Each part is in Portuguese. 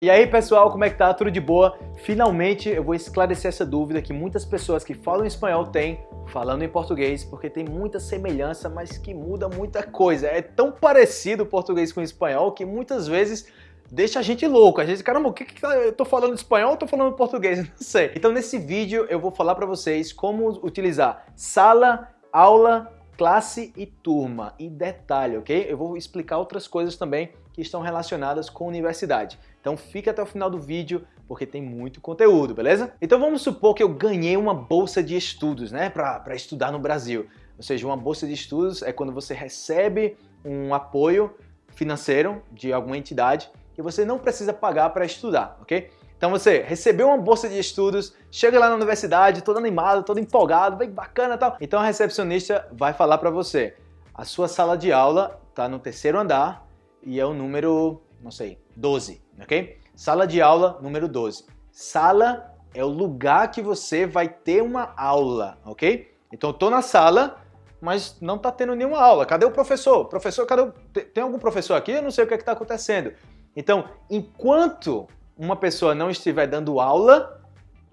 E aí pessoal, como é que tá? Tudo de boa? Finalmente eu vou esclarecer essa dúvida que muitas pessoas que falam espanhol têm falando em português, porque tem muita semelhança, mas que muda muita coisa. É tão parecido o português com o espanhol que muitas vezes deixa a gente louco. A gente, caramba, o que, que tá, eu tô falando espanhol ou tô falando português? Não sei. Então nesse vídeo eu vou falar para vocês como utilizar sala, aula, classe e turma. E detalhe, ok? Eu vou explicar outras coisas também que estão relacionadas com universidade. Então fica até o final do vídeo porque tem muito conteúdo, beleza? Então vamos supor que eu ganhei uma bolsa de estudos, né, para estudar no Brasil. Ou seja, uma bolsa de estudos é quando você recebe um apoio financeiro de alguma entidade e você não precisa pagar para estudar, ok? Então você recebeu uma bolsa de estudos, chega lá na universidade, todo animado, todo empolgado, bem bacana e tal. Então a recepcionista vai falar para você, a sua sala de aula está no terceiro andar, e é o número, não sei, 12, ok? Sala de aula número 12. Sala é o lugar que você vai ter uma aula, ok? Então eu tô na sala, mas não tá tendo nenhuma aula. Cadê o professor? Professor, cadê o... Tem algum professor aqui? Eu não sei o que é está acontecendo. Então, enquanto uma pessoa não estiver dando aula,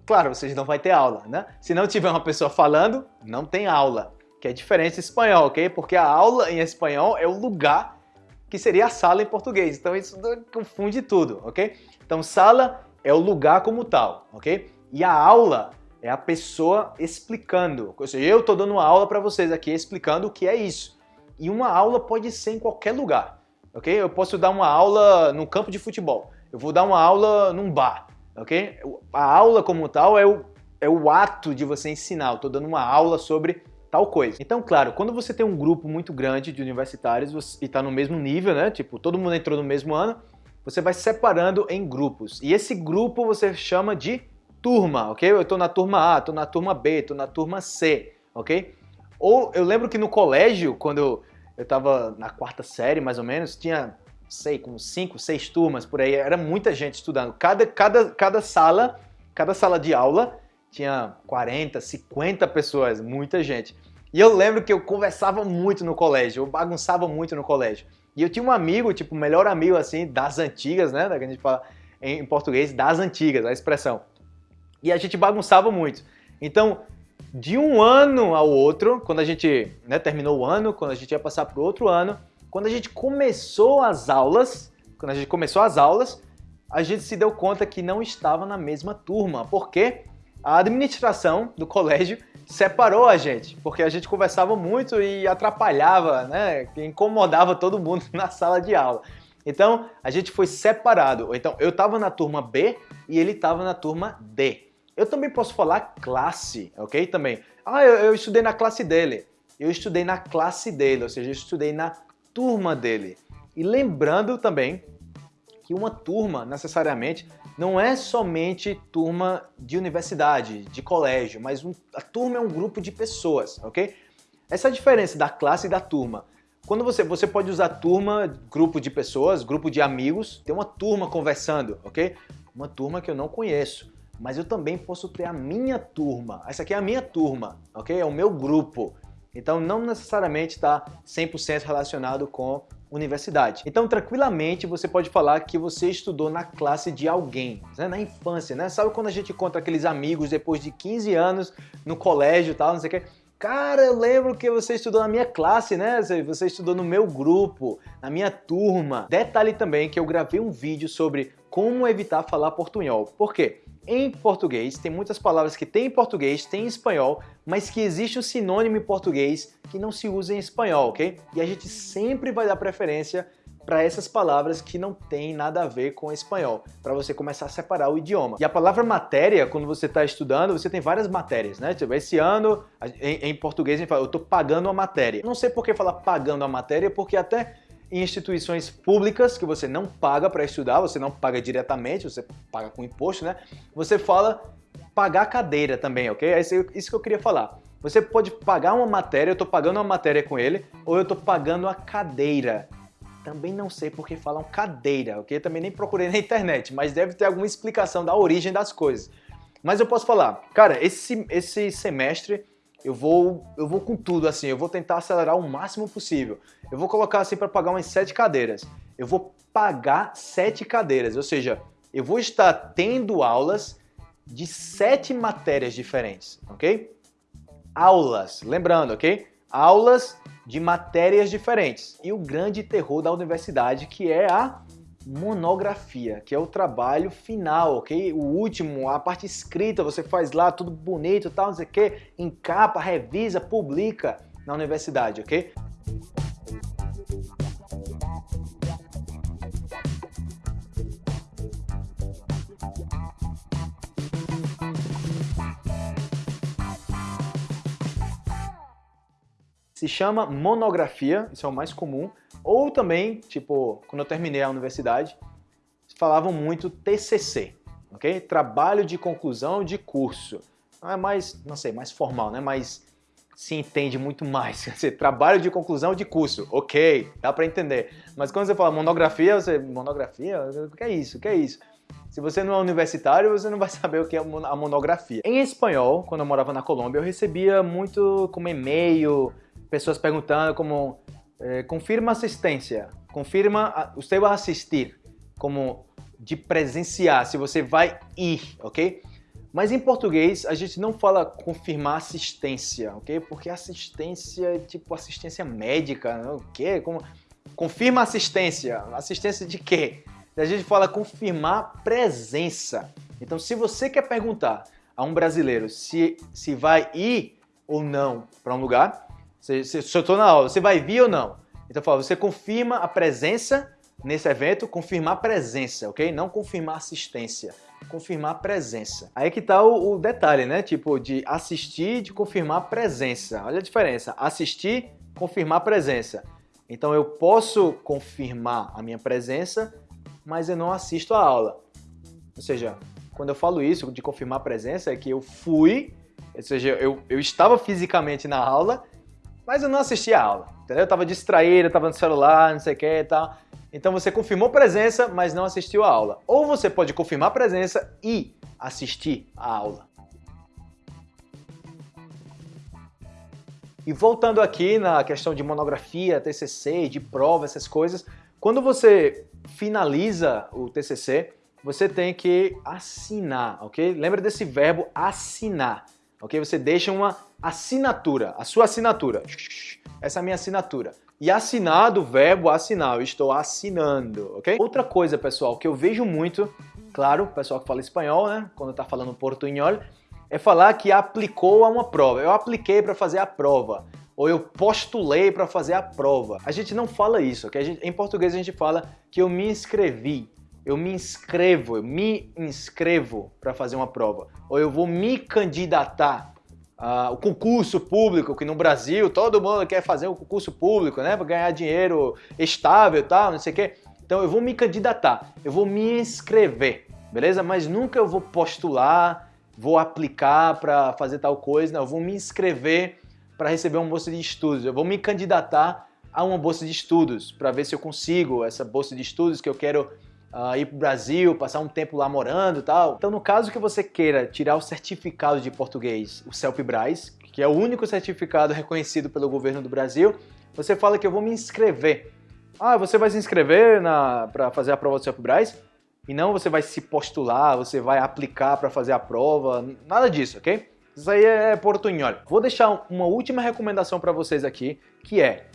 claro, vocês não vai ter aula, né? Se não tiver uma pessoa falando, não tem aula, que é diferente em espanhol, ok? Porque a aula em espanhol é o lugar que seria a sala em português. Então isso confunde tudo, ok? Então sala é o lugar como tal, ok? E a aula é a pessoa explicando. Ou seja, eu estou dando uma aula para vocês aqui explicando o que é isso. E uma aula pode ser em qualquer lugar, ok? Eu posso dar uma aula no campo de futebol. Eu vou dar uma aula num bar, ok? A aula como tal é o, é o ato de você ensinar. Eu estou dando uma aula sobre tal coisa. Então, claro, quando você tem um grupo muito grande de universitários e está no mesmo nível, né? Tipo, todo mundo entrou no mesmo ano, você vai separando em grupos. E esse grupo você chama de turma, ok? Eu estou na turma A, estou na turma B, estou na turma C, ok? Ou eu lembro que no colégio, quando eu, estava na quarta série, mais ou menos, tinha, sei, como cinco, seis turmas por aí, era muita gente estudando. Cada, cada, cada sala, cada sala de aula tinha 40, 50 pessoas, muita gente. E eu lembro que eu conversava muito no colégio, eu bagunçava muito no colégio. E eu tinha um amigo, tipo, melhor amigo, assim, das antigas, né? Da que a gente fala em português, das antigas, a expressão. E a gente bagunçava muito. Então, de um ano ao outro, quando a gente né, terminou o ano, quando a gente ia passar para o outro ano, quando a gente começou as aulas, quando a gente começou as aulas, a gente se deu conta que não estava na mesma turma. Por quê? A administração do colégio separou a gente, porque a gente conversava muito e atrapalhava, né, incomodava todo mundo na sala de aula. Então, a gente foi separado. Então, eu estava na turma B e ele estava na turma D. Eu também posso falar classe, ok? Também. Ah, eu, eu, estudei na classe dele. Eu estudei na classe dele, ou seja, eu estudei na turma dele. E lembrando também que uma turma, necessariamente, não é somente turma de universidade, de colégio, mas um, a turma é um grupo de pessoas, ok? Essa é a diferença da classe e da turma. Quando você, você pode usar turma, grupo de pessoas, grupo de amigos, ter uma turma conversando, ok? Uma turma que eu não conheço, mas eu também posso ter a minha turma. Essa aqui é a minha turma, ok? É o meu grupo. Então não necessariamente está 100% relacionado com universidade. Então, tranquilamente, você pode falar que você estudou na classe de alguém, né? na infância, né? Sabe quando a gente encontra aqueles amigos depois de 15 anos no colégio e tal, não sei o que? Cara, eu lembro que você estudou na minha classe, né? Você estudou no meu grupo, na minha turma. Detalhe também que eu gravei um vídeo sobre como evitar falar portunhol. Por quê? Em português, tem muitas palavras que tem em português, tem em espanhol, mas que existe um sinônimo em português que não se usa em espanhol, ok? E a gente sempre vai dar preferência para essas palavras que não tem nada a ver com espanhol, para você começar a separar o idioma. E a palavra matéria, quando você está estudando, você tem várias matérias, né? Tipo, esse ano, em, em português, a gente fala, eu estou pagando a matéria. Não sei por que falar pagando a matéria, porque até em instituições públicas que você não paga para estudar, você não paga diretamente, você paga com imposto, né? Você fala pagar cadeira também, ok? É isso que eu queria falar. Você pode pagar uma matéria, eu estou pagando uma matéria com ele, ou eu estou pagando a cadeira. Também não sei por que falam cadeira, ok? Também nem procurei na internet, mas deve ter alguma explicação da origem das coisas. Mas eu posso falar, cara, esse, esse semestre eu vou, eu vou com tudo assim, eu vou tentar acelerar o máximo possível. Eu vou colocar assim para pagar umas sete cadeiras. Eu vou pagar sete cadeiras, ou seja, eu vou estar tendo aulas de sete matérias diferentes, ok? Aulas, lembrando, ok? Aulas de matérias diferentes. E o grande terror da universidade, que é a monografia, que é o trabalho final, ok? O último, a parte escrita, você faz lá tudo bonito, tal, não sei o que, encapa, revisa, publica na universidade, ok? se chama monografia, isso é o mais comum, ou também, tipo, quando eu terminei a universidade, falavam muito TCC, ok? Trabalho de conclusão de curso. Não é mais, não sei, mais formal, né? Mas se entende muito mais. Quer dizer, trabalho de conclusão de curso, ok, dá para entender. Mas quando você fala monografia, você, monografia, o que é isso? O que é isso? Se você não é universitário, você não vai saber o que é a monografia. Em espanhol, quando eu morava na Colômbia, eu recebia muito como e-mail, pessoas perguntando como eh, confirma assistência, confirma, você vai assistir, como de presenciar, se você vai ir, ok? Mas em português a gente não fala confirmar assistência, ok? Porque assistência é tipo assistência médica, né? o quê? Como... Confirma assistência, assistência de quê? A gente fala confirmar presença. Então se você quer perguntar a um brasileiro se, se vai ir ou não para um lugar, se, se, eu estou na aula, você vai vir ou não? Então, fala, você confirma a presença nesse evento, confirmar presença, ok? Não confirmar assistência, confirmar presença. Aí que tá o, o detalhe, né? Tipo, de assistir, de confirmar presença. Olha a diferença. Assistir, confirmar presença. Então, eu posso confirmar a minha presença, mas eu não assisto a aula. Ou seja, quando eu falo isso, de confirmar presença, é que eu fui, ou seja, eu, eu estava fisicamente na aula, mas eu não assisti a aula, entendeu? Eu tava distraído, eu tava no celular, não sei o que e tal. Então você confirmou presença, mas não assistiu a aula. Ou você pode confirmar presença e assistir a aula. E voltando aqui na questão de monografia, TCC, de prova, essas coisas, quando você finaliza o TCC, você tem que assinar, ok? Lembra desse verbo assinar ok? Você deixa uma assinatura, a sua assinatura. Essa é a minha assinatura. E assinar do verbo assinar, eu estou assinando, ok? Outra coisa, pessoal, que eu vejo muito, claro, pessoal que fala espanhol, né, quando está falando portunhol, é falar que aplicou a uma prova. Eu apliquei para fazer a prova. Ou eu postulei para fazer a prova. A gente não fala isso, ok? Gente, em português a gente fala que eu me inscrevi eu me inscrevo, eu me inscrevo para fazer uma prova, ou eu vou me candidatar ao concurso público, que no Brasil todo mundo quer fazer um concurso público, né, para ganhar dinheiro estável e tal, não sei o quê. Então eu vou me candidatar, eu vou me inscrever, beleza? Mas nunca eu vou postular, vou aplicar para fazer tal coisa, não, eu vou me inscrever para receber uma bolsa de estudos, eu vou me candidatar a uma bolsa de estudos para ver se eu consigo essa bolsa de estudos que eu quero uh, ir para o Brasil, passar um tempo lá morando e tal. Então, no caso que você queira tirar o certificado de português, o CELPE-BRAS, que é o único certificado reconhecido pelo governo do Brasil, você fala que eu vou me inscrever. Ah, você vai se inscrever para fazer a prova do CELPE-BRAS? E não você vai se postular, você vai aplicar para fazer a prova, nada disso, ok? Isso aí é portunhol. Vou deixar uma última recomendação para vocês aqui, que é,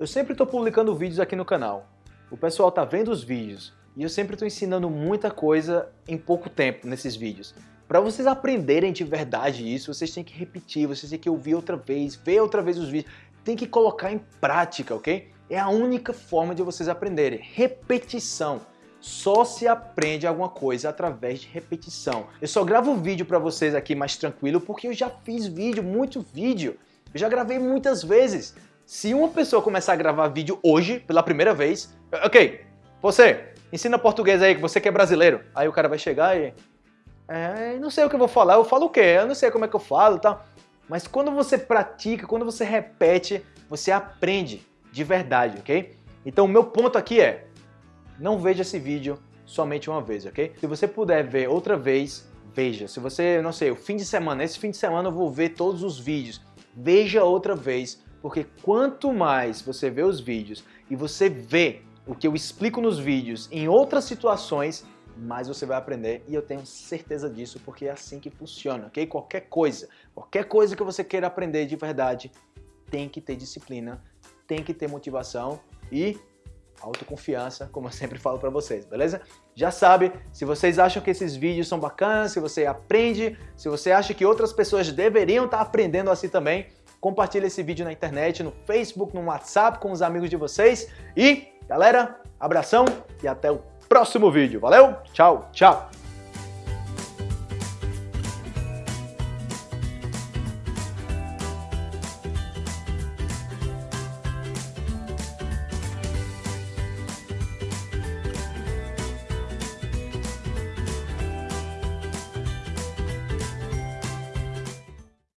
eu sempre estou publicando vídeos aqui no canal. O pessoal tá vendo os vídeos, e eu sempre estou ensinando muita coisa em pouco tempo nesses vídeos. Para vocês aprenderem de verdade isso, vocês têm que repetir, vocês têm que ouvir outra vez, ver outra vez os vídeos, tem que colocar em prática, ok? É a única forma de vocês aprenderem. Repetição. Só se aprende alguma coisa através de repetição. Eu só gravo vídeo para vocês aqui mais tranquilo porque eu já fiz vídeo, muito vídeo. Eu já gravei muitas vezes. Se uma pessoa começar a gravar vídeo hoje, pela primeira vez, ok, você, ensina português aí, que você que é brasileiro. Aí o cara vai chegar e... É, não sei o que eu vou falar, eu falo o quê? Eu não sei como é que eu falo e tal. Mas quando você pratica, quando você repete, você aprende de verdade, ok? Então o meu ponto aqui é, não veja esse vídeo somente uma vez, ok? Se você puder ver outra vez, veja. Se você, não sei, o fim de semana, esse fim de semana eu vou ver todos os vídeos. Veja outra vez, porque quanto mais você vê os vídeos e você vê o que eu explico nos vídeos em outras situações, mais você vai aprender e eu tenho certeza disso porque é assim que funciona, ok? Qualquer coisa, qualquer coisa que você queira aprender de verdade, tem que ter disciplina, tem que ter motivação e autoconfiança, como eu sempre falo para vocês, beleza? Já sabe, se vocês acham que esses vídeos são bacanas, se você aprende, se você acha que outras pessoas deveriam estar aprendendo assim também, compartilhe esse vídeo na internet, no Facebook, no WhatsApp com os amigos de vocês e, galera, abração e até o próximo vídeo. Valeu? Tchau, tchau!